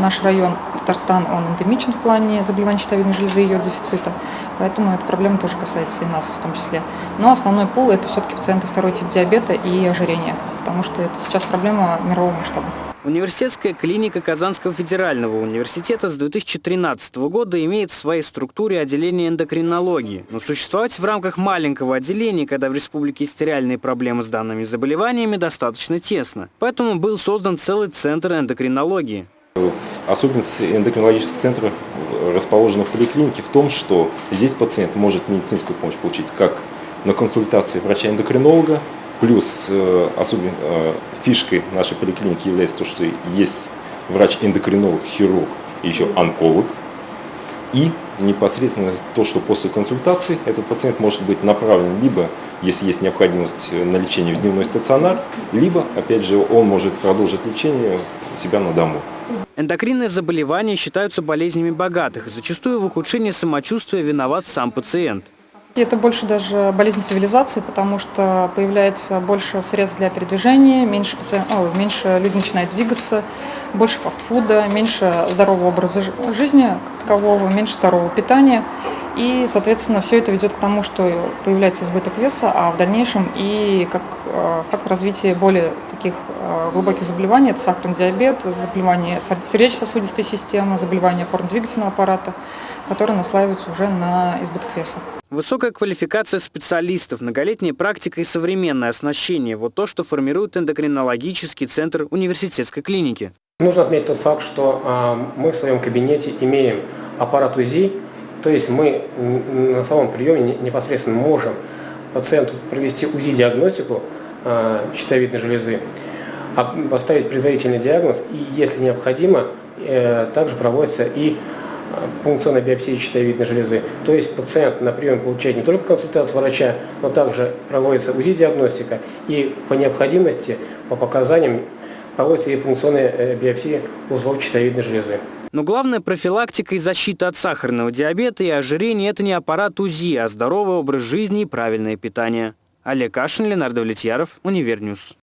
Наш район Татарстан, он эндемичен в плане заболеваний щитовидной железы и ее дефицита, поэтому эта проблема тоже касается и нас в том числе. Но основной пул – это все-таки пациенты второй тип диабета и ожирения, потому что это сейчас проблема мирового масштаба. Университетская клиника Казанского федерального университета с 2013 года имеет в своей структуре отделение эндокринологии. Но существовать в рамках маленького отделения, когда в республике есть реальные проблемы с данными заболеваниями, достаточно тесно. Поэтому был создан целый центр эндокринологии. Особенность эндокринологических центров расположена в поликлинике в том, что здесь пациент может медицинскую помощь получить как на консультации врача-эндокринолога, плюс э, особенно э, фишкой нашей поликлиники является то, что есть врач-эндокринолог, хирург и еще онколог. И непосредственно то, что после консультации этот пациент может быть направлен либо, если есть необходимость на лечение в дневной стационар, либо, опять же, он может продолжить лечение себя на дому. Эндокринные заболевания считаются болезнями богатых, зачастую в ухудшении самочувствия виноват сам пациент. Это больше даже болезнь цивилизации, потому что появляется больше средств для передвижения, меньше, пациент, о, меньше люди начинают двигаться, больше фастфуда, меньше здорового образа жизни как такового, меньше здорового питания. И, соответственно, все это ведет к тому, что появляется избыток веса, а в дальнейшем и как э, фактор развития более таких э, глубоких заболеваний, это сахарный диабет, заболевания сердечно-сосудистой системы, заболевания опорно-двигательного аппарата, которые наслаиваются уже на избыток веса. Высокая квалификация специалистов, многолетняя практика и современное оснащение – вот то, что формирует эндокринологический центр университетской клиники. Нужно отметить тот факт, что э, мы в своем кабинете имеем аппарат УЗИ, то есть мы на самом приеме непосредственно можем пациенту провести УЗИ-диагностику э, щитовидной железы, а, поставить предварительный диагноз и, если необходимо, э, также проводится и пункционной биопсии щитовидной железы. То есть пациент на прием получает не только консультацию врача, но также проводится УЗИ-диагностика и по необходимости, по показаниям проводится и пункционная э, биопсия узлов щитовидной железы. Но главная профилактика и защита от сахарного диабета и ожирения – это не аппарат УЗИ, а здоровый образ жизни и правильное питание. Олег Кашин, Ленардо Влетьяров, Универньюз.